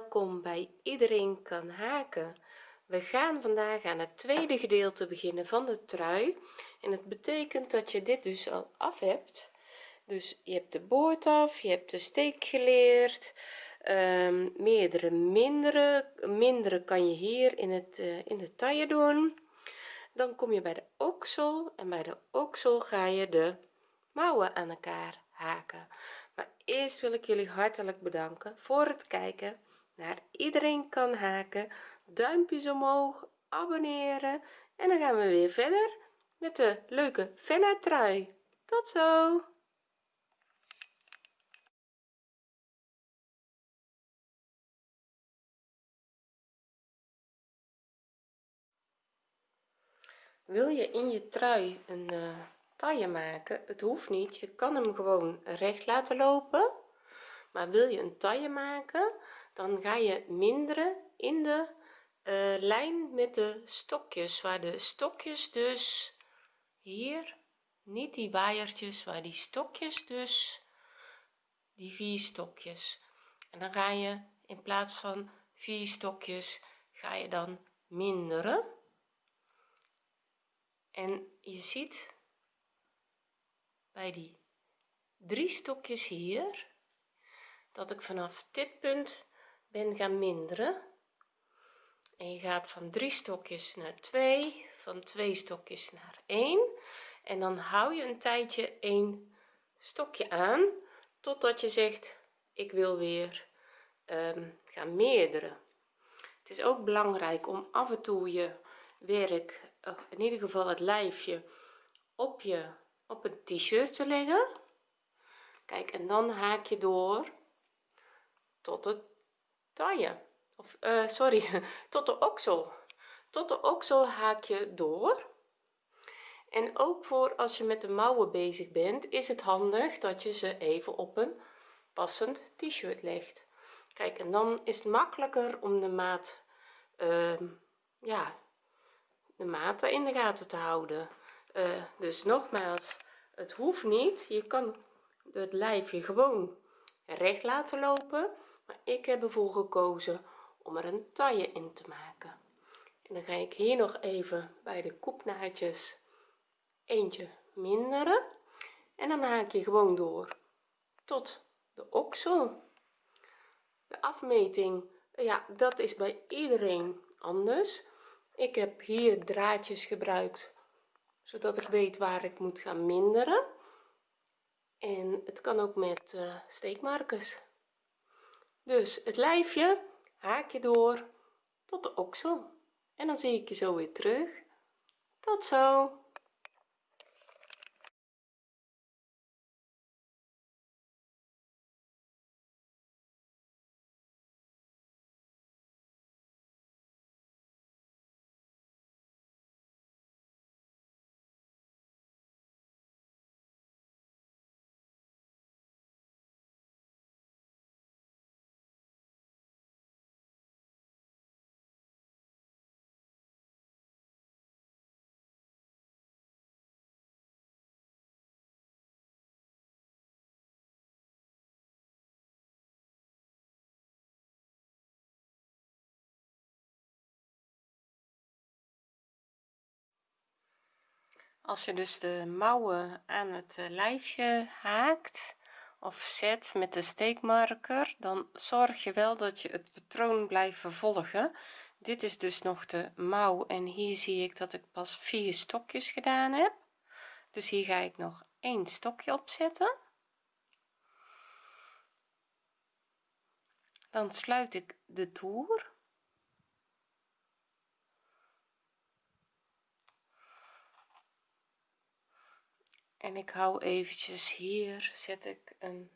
welkom bij iedereen kan haken. We gaan vandaag aan het tweede gedeelte beginnen van de trui. En het betekent dat je dit dus al af hebt. Dus je hebt de boord af je hebt de steek geleerd um, meerdere mindere mindere kan je hier in het uh, in de taille doen. Dan kom je bij de oksel en bij de oksel ga je de mouwen aan elkaar haken. Maar eerst wil ik jullie hartelijk bedanken voor het kijken iedereen kan haken. Duimpjes omhoog abonneren. En dan gaan we weer verder met de leuke fella trui tot zo! Wil je in je trui een uh, taille maken? Het hoeft niet. Je kan hem gewoon recht laten lopen. Maar wil je een taille maken dan ga je minderen in de uh, lijn met de stokjes waar de stokjes dus hier niet die waaiertjes waar die stokjes dus die vier stokjes. En dan ga je in plaats van vier stokjes ga je dan minderen. En je ziet bij die drie stokjes hier dat ik vanaf dit punt ben gaan minderen. En je gaat van drie stokjes naar twee van twee stokjes naar 1 en dan hou je een tijdje een stokje aan totdat je zegt ik wil weer um, gaan meerderen. Het is ook belangrijk om af en toe je werk in ieder geval het lijfje op je op een t-shirt te leggen. Kijk en dan haak je door tot het of uh, sorry tot de oksel. Tot de oksel haak je door. En ook voor als je met de mouwen bezig bent is het handig dat je ze even op een passend t-shirt legt. Kijk en dan is het makkelijker om de maat uh, ja de maten in de gaten te houden. Uh, dus nogmaals het hoeft niet. Je kan het lijfje gewoon recht laten lopen ik heb ervoor gekozen om er een taille in te maken. En dan ga ik hier nog even bij de koepnaadjes eentje minderen. En dan haak je gewoon door tot de oksel. De afmeting ja dat is bij iedereen anders. Ik heb hier draadjes gebruikt zodat ik weet waar ik moet gaan minderen. En het kan ook met uh, steekmarkers dus het lijfje haak je door tot de oksel en dan zie ik je zo weer terug. Tot zo als je dus de mouwen aan het eh, lijfje haakt of zet met de steekmarker dan zorg je wel dat je het patroon blijft vervolgen. Dit is dus nog de mouw en hier zie ik dat ik pas vier stokjes gedaan heb. Dus hier ga ik nog een stokje opzetten dan sluit ik de toer en ik hou eventjes hier zet ik een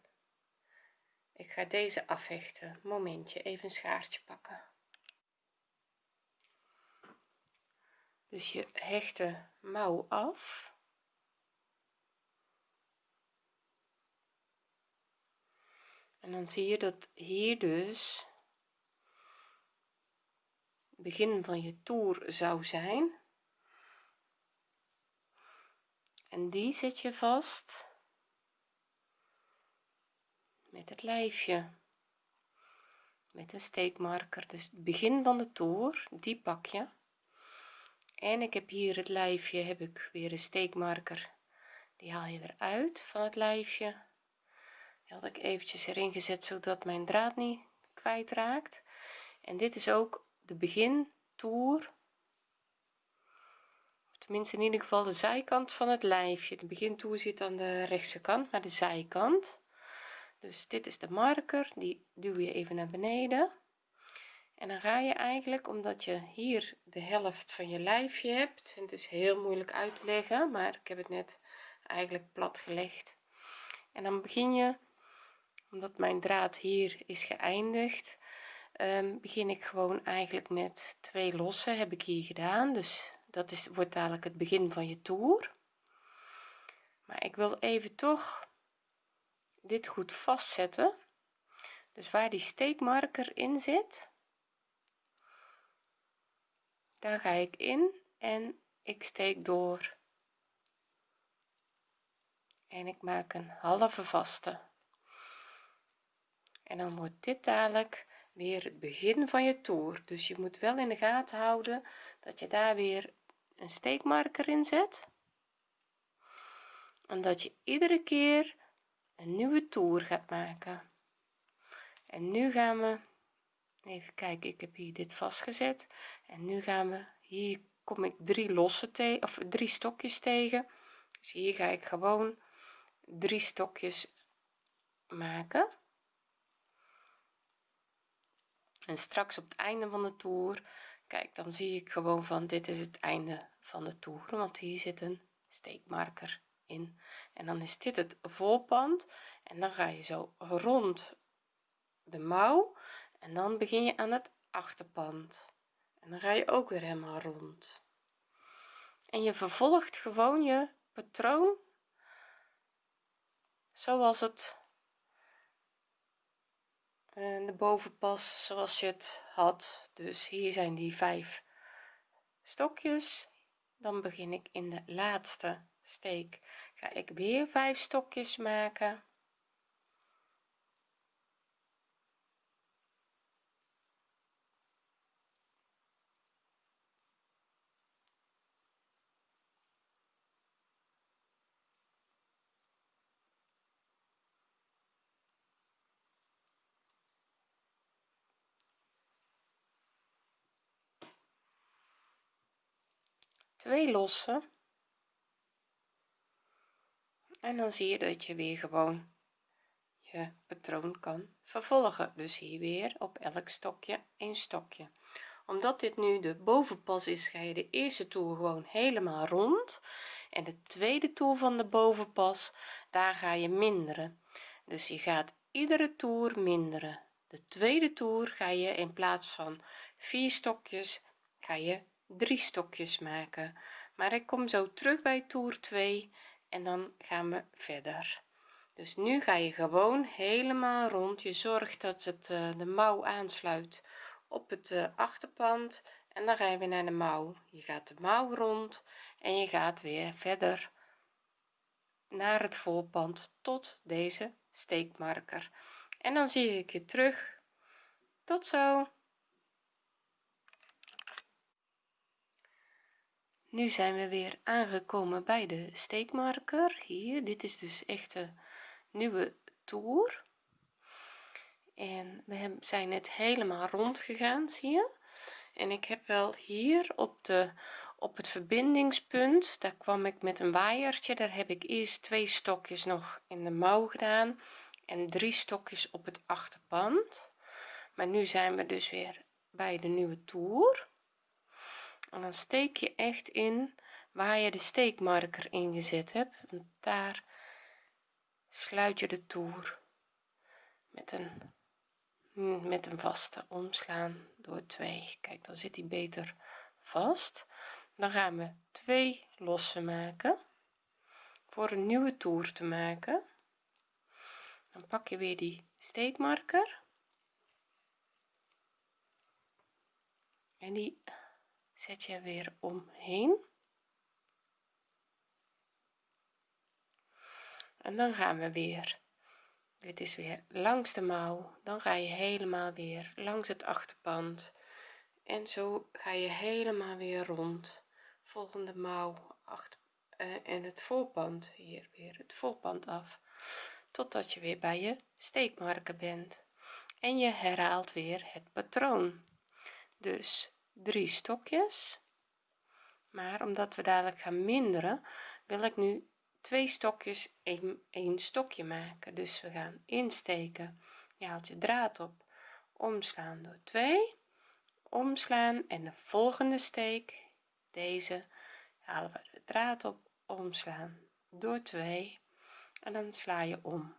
ik ga deze afhechten momentje even een schaartje pakken. Dus je hecht de mouw af. En dan zie je dat hier dus begin van je toer zou zijn en die zet je vast met het lijfje met een steekmarker. Dus het begin van de toer die pak je. En ik heb hier het lijfje heb ik weer een steekmarker. Die haal je weer uit van het lijfje. Had ik eventjes erin gezet zodat mijn draad niet kwijtraakt. En dit is ook de begin toer tenminste in ieder geval de zijkant van het lijfje. De begintoer zit aan de rechtse kant maar de zijkant. Dus dit is de marker die duw je even naar beneden. En dan ga je eigenlijk omdat je hier de helft van je lijfje hebt en het is heel moeilijk uit te leggen maar ik heb het net eigenlijk plat gelegd. En dan begin je omdat mijn draad hier is geëindigd um, begin ik gewoon eigenlijk met twee losse heb ik hier gedaan. Dus dat is wordt dadelijk het begin van je toer. Maar ik wil even toch dit goed vastzetten. Dus waar die steekmarker in zit daar ga ik in en ik steek door. En ik maak een halve vaste. En dan wordt dit dadelijk weer het begin van je toer. Dus je moet wel in de gaten houden dat je daar weer een steekmarker in zet en dat je iedere keer een nieuwe toer gaat maken. En nu gaan we even kijken ik heb hier dit vastgezet. En nu gaan we hier kom ik drie losse tegen of drie stokjes tegen. Dus hier ga ik gewoon drie stokjes maken. En straks op het einde van de toer kijk dan zie ik gewoon van dit is het einde van de toer want hier zit een steekmarker in. En dan is dit het voorpand en dan ga je zo rond de mouw en dan begin je aan het achterpand. En dan ga je ook weer helemaal rond. En je vervolgt gewoon je patroon zoals het eh, de bovenpas zoals je het had. Dus hier zijn die vijf stokjes. Dan begin ik in de laatste steek. Ga ik weer vijf stokjes maken twee losse en dan zie je dat je weer gewoon je patroon kan vervolgen. Dus hier weer op elk stokje een stokje. Omdat dit nu de bovenpas is ga je de eerste toer gewoon helemaal rond. En de tweede toer van de bovenpas daar ga je minderen. Dus je gaat iedere toer minderen. De tweede toer ga je in plaats van vier stokjes ga je drie stokjes maken. Maar ik kom zo terug bij toer 2 en dan gaan we verder. Dus nu ga je gewoon helemaal rond. Je zorgt dat het uh, de mouw aansluit op het uh, achterpand en dan ga je weer naar de mouw. Je gaat de mouw rond en je gaat weer verder naar het voorpand tot deze steekmarker. En dan zie ik je terug. Tot zo nu zijn we weer aangekomen bij de steekmarker. Hier dit is dus echt een nieuwe toer. En we zijn net helemaal rond gegaan zie je. En ik heb wel hier op de op het verbindingspunt daar kwam ik met een waaiertje. Daar heb ik eerst twee stokjes nog in de mouw gedaan en drie stokjes op het achterpand maar nu zijn we dus weer bij de nieuwe toer en dan steek je echt in waar je de steekmarker ingezet hebt. Want daar sluit je de toer met een met een vaste omslaan door twee. Kijk dan zit hij beter vast. Dan gaan we twee losse maken voor een nieuwe toer te maken. Dan pak je weer die steekmarker. En die zet je weer omheen. En dan gaan we weer. Dit is weer langs de mouw. Dan ga je helemaal weer langs het achterpand en zo ga je helemaal weer rond. Volgende mouw achter uh, en het voorpand hier weer. Het voorpand af. Totdat je weer bij je steekmarker bent. En je herhaalt weer het patroon. Dus drie stokjes. Maar omdat we dadelijk gaan minderen wil ik nu twee stokjes een stokje maken. Dus we gaan insteken. Je haalt je draad op. Omslaan door 2 omslaan en de volgende steek. Deze halen we de draad op. Omslaan door 2 en dan sla je om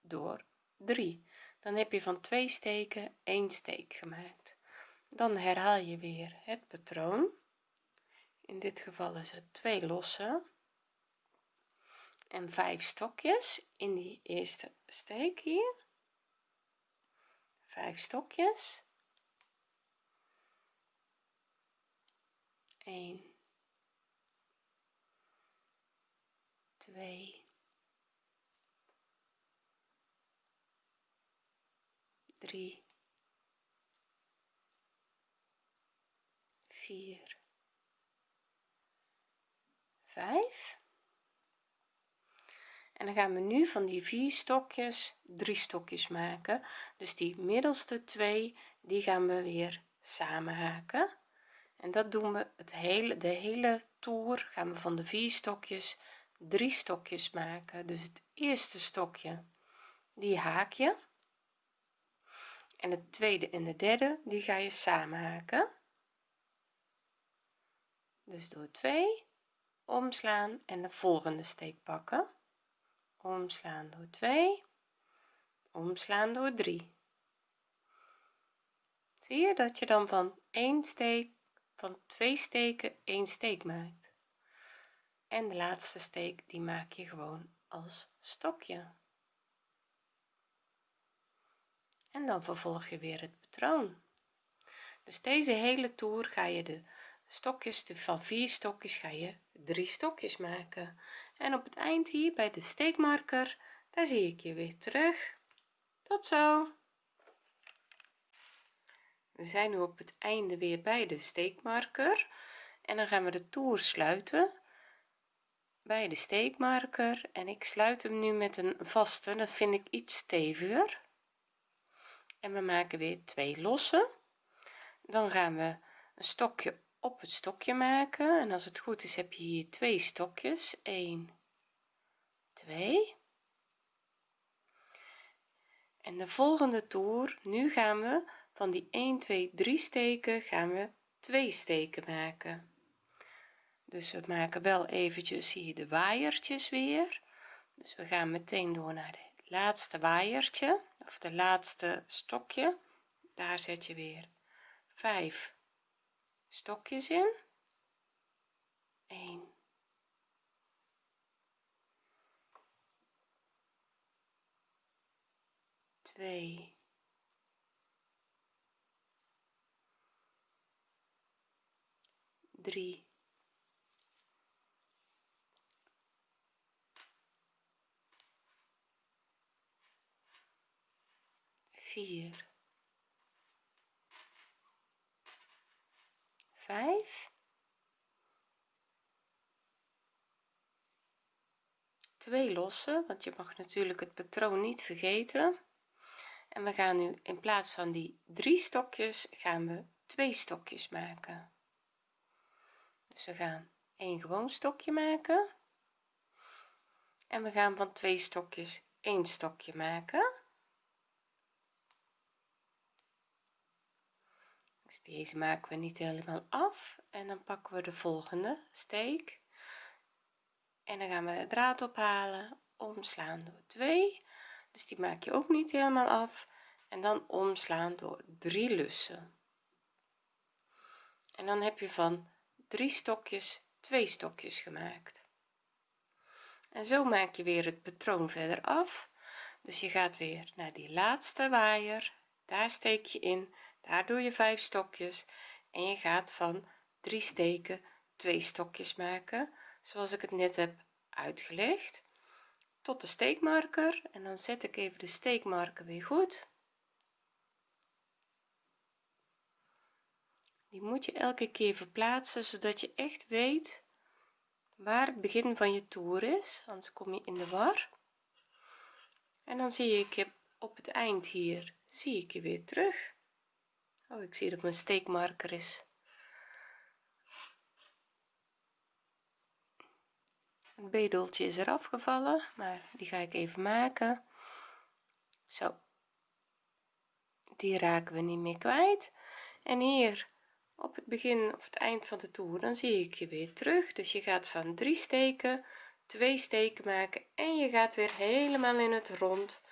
door 3 dan heb je van twee steken één steek gemaakt dan herhaal je weer het patroon. In dit geval is het twee losse en vijf stokjes in die eerste steek hier. Vijf stokjes. 1 2 3 4 5 en dan gaan we nu van die vier stokjes drie stokjes maken. Dus die middelste twee die gaan we weer samen haken. En dat doen we het hele de hele toer gaan we van de vier stokjes drie stokjes maken. Dus het eerste stokje die haak je. En het tweede en de derde die ga je samen haken dus door 2 omslaan en de volgende steek pakken. Omslaan door 2 omslaan door 3 zie je dat je dan van 1 steek van twee steken één steek maakt? En de laatste steek die maak je gewoon als stokje. En dan vervolg je weer het patroon. Dus deze hele toer ga je de stokjes de van vier stokjes ga je drie stokjes maken. En op het eind hier bij de steekmarker daar zie ik je weer terug. Tot zo. We zijn nu op het einde weer bij de steekmarker. En dan gaan we de toer sluiten bij de steekmarker. En ik sluit hem nu met een vaste dat vind ik iets steviger. En we maken weer twee losse dan gaan we een stokje op het stokje maken. En als het goed is heb je hier twee stokjes. 1 2 en de volgende toer nu gaan we van die 1 2 3 steken gaan we twee steken maken. Dus we maken wel eventjes hier de waaiertjes weer. Dus we gaan meteen door naar het laatste waaiertje of de laatste stokje. Daar zet je weer 5 stokjes in. 1 2 3 4 5 twee losse want je mag natuurlijk het patroon niet vergeten. En we gaan nu in plaats van die drie stokjes gaan we twee stokjes maken. Dus we gaan een gewoon stokje maken. En we gaan van twee stokjes één stokje maken deze maken we niet helemaal af en dan pakken we de volgende steek. En dan gaan we de draad ophalen omslaan door 2 dus die maak je ook niet helemaal af. En dan omslaan door drie lussen. En dan heb je van drie stokjes twee stokjes gemaakt. En zo maak je weer het patroon verder af. Dus je gaat weer naar die laatste waaier. Daar steek je in daar doe je vijf stokjes en je gaat van drie steken twee stokjes maken zoals ik het net heb uitgelegd tot de steekmarker. En dan zet ik even de steekmarker weer goed. Die moet je elke keer verplaatsen zodat je echt weet waar het begin van je toer is anders kom je in de war. En dan zie ik op het eind hier zie ik je weer terug oh ik zie dat mijn steekmarker is. Het bedeltje is er afgevallen maar die ga ik even maken. Zo. Die raken we niet meer kwijt. En hier op het begin of het eind van de toer dan zie ik je weer terug. Dus je gaat van drie steken twee steken maken en je gaat weer helemaal in het rond.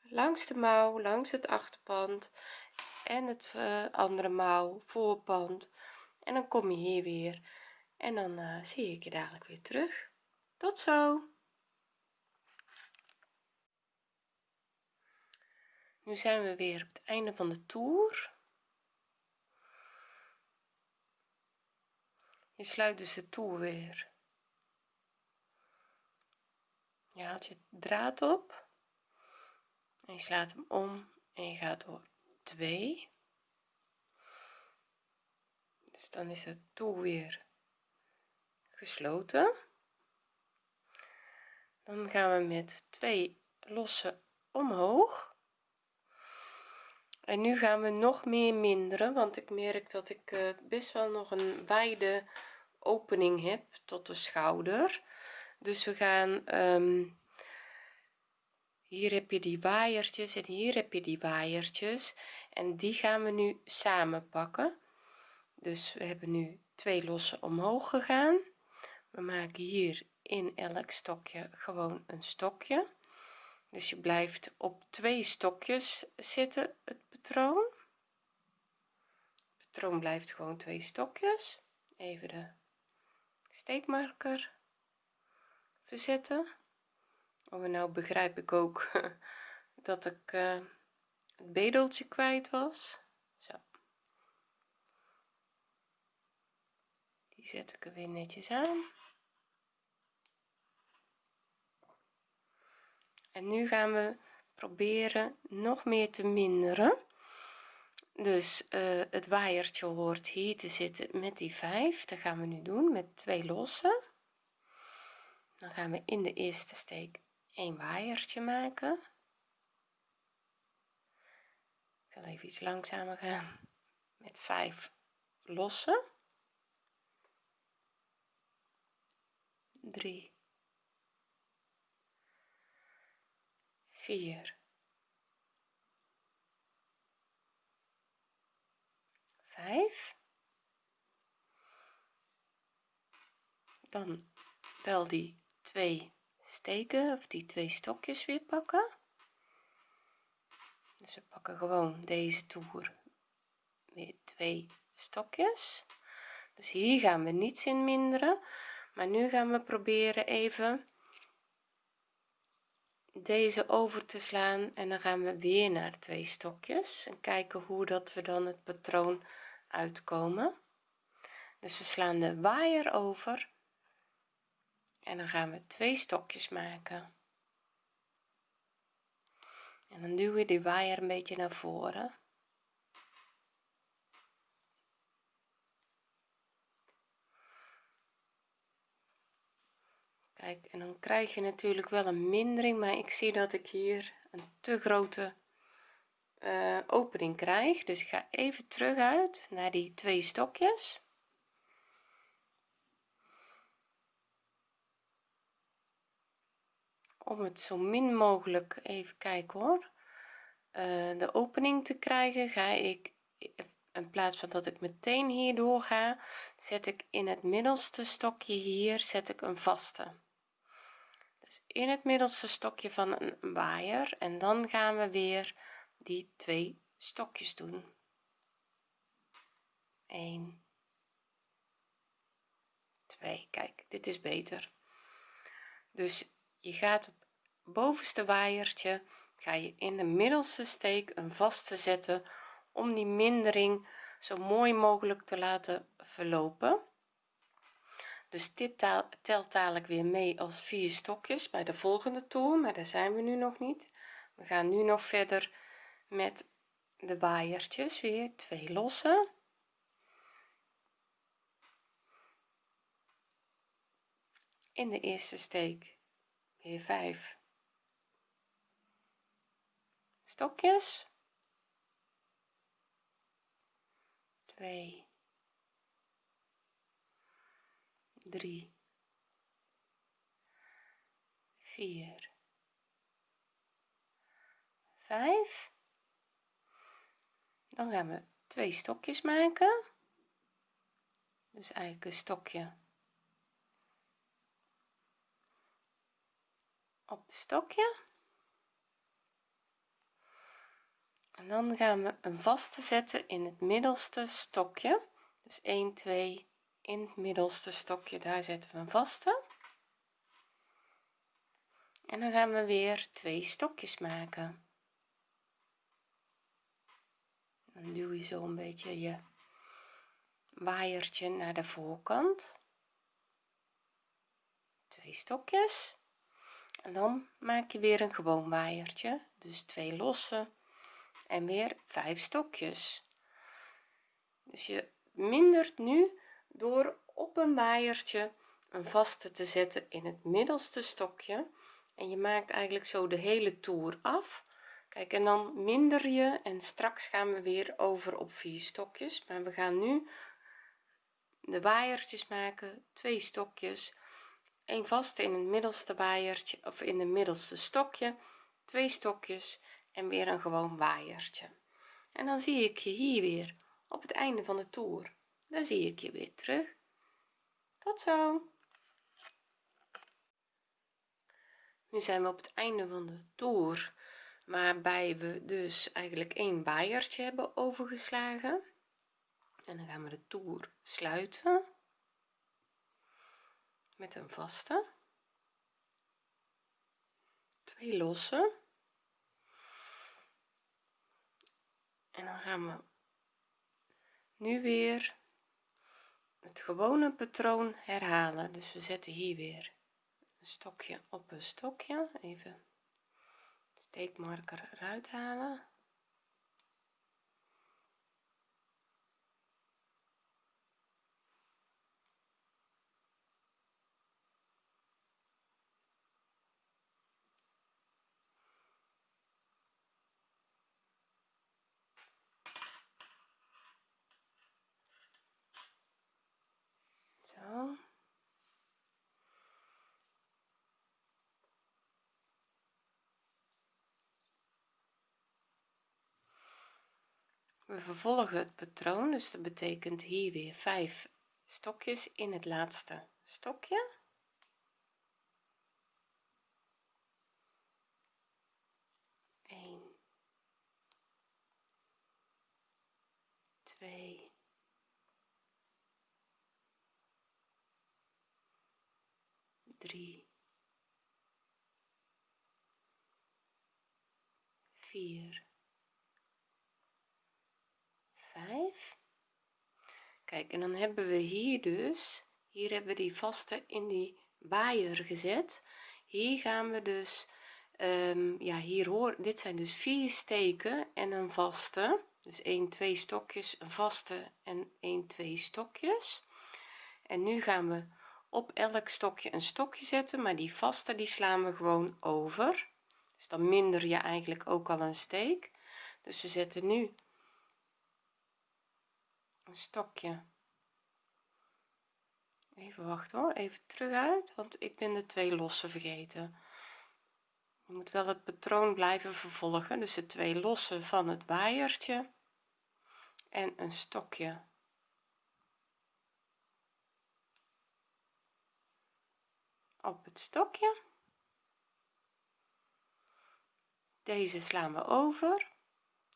Langs de mouw langs het achterpand en het uh, andere mouw voorpand. En dan kom je hier weer. En dan uh, zie ik je dadelijk weer terug. Tot zo. Nu zijn we weer op het einde van de toer. Je sluit dus de toer weer. Je haalt je draad op. En je slaat hem om en je gaat door 2 dus dan is het toer weer gesloten. Dan gaan we met twee losse omhoog. En nu gaan we nog meer minderen want ik merk dat ik uh, best wel nog een wijde opening heb tot de schouder. Dus we gaan um, hier heb je die waaiertjes en hier heb je die waaiertjes. En die gaan we nu samen pakken dus we hebben nu twee losse omhoog gegaan. We maken hier in elk stokje gewoon een stokje. Dus je blijft op twee stokjes zitten het patroon. Het patroon blijft gewoon twee stokjes. Even de steekmarker verzetten oh nou begrijp ik ook dat ik uh, het bedeltje kwijt was. Zo. Die zet ik er weer netjes aan. En nu gaan we proberen nog meer te minderen. Dus uh, het waaiertje hoort hier te zitten met die 5 dat gaan we nu doen met twee losse dan gaan we in de eerste steek een waaiertje maken. Ik zal even iets langzamer gaan. Met 5 losse 3 4 5 dan wel die twee steken of die twee stokjes weer pakken. Dus we pakken gewoon deze toer weer twee stokjes. Dus hier gaan we niets in minderen. Maar nu gaan we proberen even deze over te slaan en dan gaan we weer naar twee stokjes en kijken hoe dat we dan het patroon uitkomen. Dus we slaan de waaier over en dan gaan we twee stokjes maken. En dan duw je die waaier een beetje naar voren. Kijk en dan krijg je natuurlijk wel een mindering maar ik zie dat ik hier een te grote uh, opening krijg. Dus ik ga even terug uit naar die twee stokjes om het zo min mogelijk even kijken hoor. Uh, de opening te krijgen ga ik in plaats van dat ik meteen hier door ga zet ik in het middelste stokje hier zet ik een vaste. Dus in het middelste stokje van een waaier en dan gaan we weer die twee stokjes doen. 1 2 kijk dit is beter. Dus je gaat op bovenste waaiertje ga je in de middelste steek een vaste zetten om die mindering zo mooi mogelijk te laten verlopen. Dus dit telt dadelijk weer mee als vier stokjes bij de volgende toer maar daar zijn we nu nog niet. We gaan nu nog verder met de waaiertjes weer twee losse. In de eerste steek weer 5 stokjes. 2 3 4 5 dan gaan we twee stokjes maken. Dus eigenlijk een stokje op stokje. En dan gaan we een vaste zetten in het middelste stokje. Dus 1 2 in het middelste stokje daar zetten we een vaste en dan gaan we weer twee stokjes maken. Dan duw je zo een beetje je waaiertje naar de voorkant. Twee stokjes en dan maak je weer een gewoon waaiertje dus twee losse en weer vijf stokjes. Dus je mindert nu door op een waaiertje een vaste te zetten in het middelste stokje. En je maakt eigenlijk zo de hele toer af. Kijk en dan minder je en straks gaan we weer over op vier stokjes. Maar we gaan nu de waaiertjes maken twee stokjes een vaste in het middelste waaiertje of in het middelste stokje twee stokjes en weer een gewoon waaiertje. En dan zie ik je hier weer op het einde van de toer. Dan zie ik je weer terug. Tot zo. Nu zijn we op het einde van de toer waarbij we dus eigenlijk een waaiertje hebben overgeslagen. En dan gaan we de toer sluiten met een vaste. Twee losse. En dan gaan we nu weer het gewone patroon herhalen. Dus we zetten hier weer een stokje op een stokje. Even steekmarker eruit halen we vervolgen het patroon dus dat betekent hier weer 5 stokjes in het laatste stokje. Eén, twee, drie, vier, vijf. Kijk en dan hebben we hier dus hier hebben we die vaste in die waaier gezet. Hier gaan we dus um, ja hier hoor dit zijn dus vier steken en een vaste. Dus 1 2 stokjes een vaste en 1 2 stokjes. En nu gaan we op elk stokje een stokje zetten maar die vaste die slaan we gewoon over. Dus dan minder je eigenlijk ook al een steek. Dus we zetten nu een stokje. Even wachten hoor even terug uit want ik ben de twee losse vergeten. Je moet wel het patroon blijven vervolgen dus de twee losse van het waaiertje en een stokje op het stokje. Deze slaan we over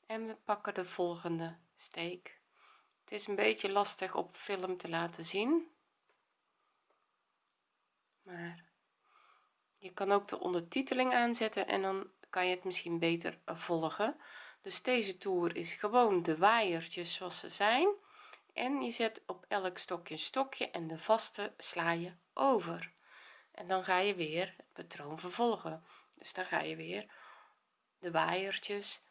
en we pakken de volgende steek. Het is een beetje lastig op film te laten zien maar je kan ook de ondertiteling aanzetten en dan kan je het misschien beter volgen. Dus deze toer is gewoon de waaiertjes zoals ze zijn en je zet op elk stokje een stokje en de vaste sla je over en dan ga je weer het patroon vervolgen. Dus dan ga je weer de waaiertjes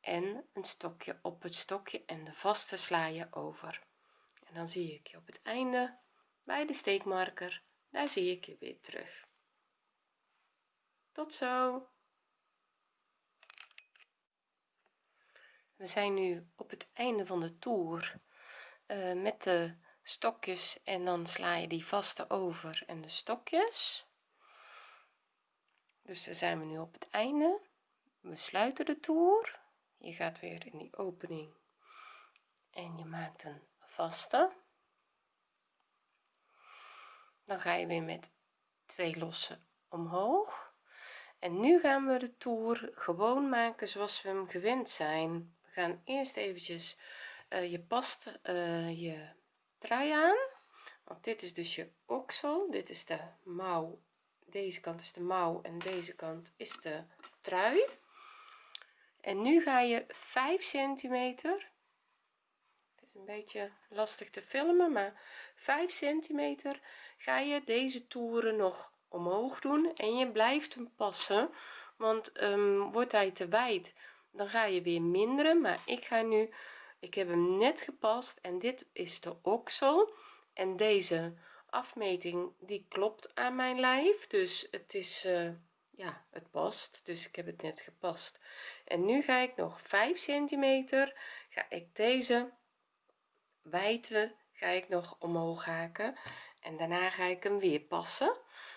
en een stokje op het stokje en de vaste sla je over. En dan zie ik je op het einde bij de steekmarker. Daar zie ik je weer terug. Tot zo. We zijn nu op het einde van de toer uh, met de stokjes en dan sla je die vaste over en de stokjes. Dus daar zijn we nu op het einde. We sluiten de toer. Je gaat weer in die opening en je maakt een vaste. Dan ga je weer met twee losse omhoog. En nu gaan we de toer gewoon maken zoals we hem gewend zijn. We gaan eerst eventjes uh, je past uh, je trui aan. Want dit is dus je oksel. Dit is de mouw. Deze kant is de mouw en deze kant is de trui. En nu ga je 5 centimeter. Het is een beetje lastig te filmen maar 5 centimeter ga je deze toeren nog omhoog doen. En je blijft hem passen want um, wordt hij te wijd dan ga je weer minderen. Maar ik ga nu ik heb hem net gepast en dit is de oksel. En deze afmeting die klopt aan mijn lijf. Dus het is uh, ja het past. Dus ik heb het net gepast. En nu ga ik nog 5 centimeter ga ik deze wijdte ga ik nog omhoog haken. En daarna ga ik hem weer passen.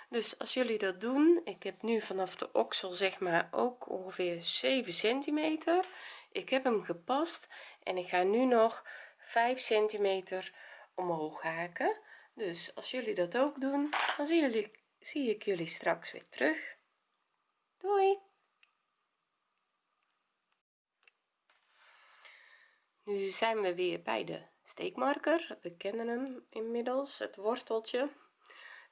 Dus als jullie dat doen ik heb nu vanaf de oksel zeg maar ook ongeveer 7 centimeter. Ik heb hem gepast en ik ga nu nog 5 centimeter omhoog haken. Dus als jullie dat ook doen dan zie jullie zie ik jullie straks weer terug. Doei! Nu zijn we weer bij de steekmarker. We kennen hem inmiddels het worteltje.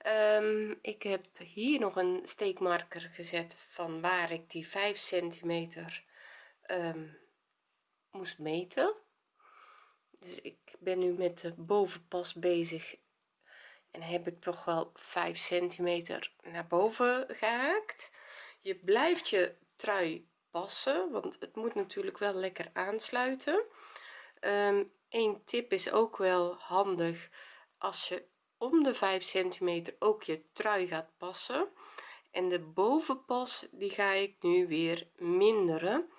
Um, ik heb hier nog een steekmarker gezet van waar ik die 5 centimeter um, moest meten. Dus ik ben nu met de bovenpas bezig en heb ik toch wel 5 centimeter naar boven gehaakt. Je blijft je trui passen want het moet natuurlijk wel lekker aansluiten. Um, een tip is ook wel handig als je om de 5 centimeter ook je trui gaat passen. En de bovenpas die ga ik nu weer minderen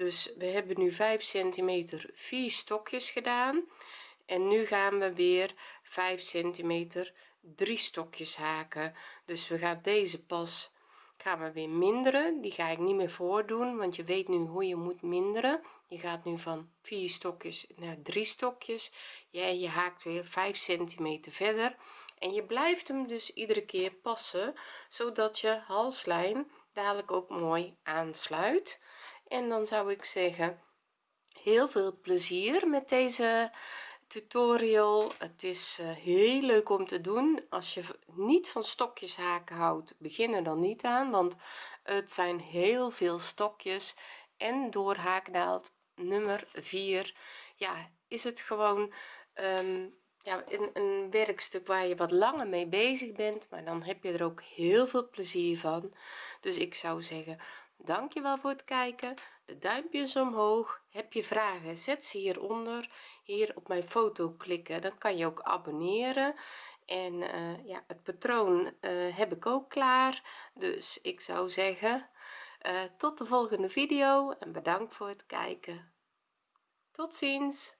dus we hebben nu 5 centimeter vier stokjes gedaan. En nu gaan we weer 5 centimeter drie stokjes haken. Dus we gaan deze pas gaan we weer minderen. Die ga ik niet meer voordoen want je weet nu hoe je moet minderen. Je gaat nu van vier stokjes naar drie stokjes. Ja, je haakt weer 5 centimeter verder. En je blijft hem dus iedere keer passen zodat je halslijn dadelijk ook mooi aansluit en dan zou ik zeggen heel veel plezier met deze tutorial. Het is uh, heel leuk om te doen. Als je niet van stokjes haken houdt begin er dan niet aan want het zijn heel veel stokjes. En door haaknaald nummer 4 ja is het gewoon um, ja een, een werkstuk waar je wat langer mee bezig bent maar dan heb je er ook heel veel plezier van. Dus ik zou zeggen dankjewel voor het kijken. De duimpjes omhoog. Heb je vragen zet ze hieronder. Hier op mijn foto klikken dan kan je ook abonneren. En uh, ja het patroon uh, heb ik ook klaar. Dus ik zou zeggen uh, tot de volgende video en bedankt voor het kijken. Tot ziens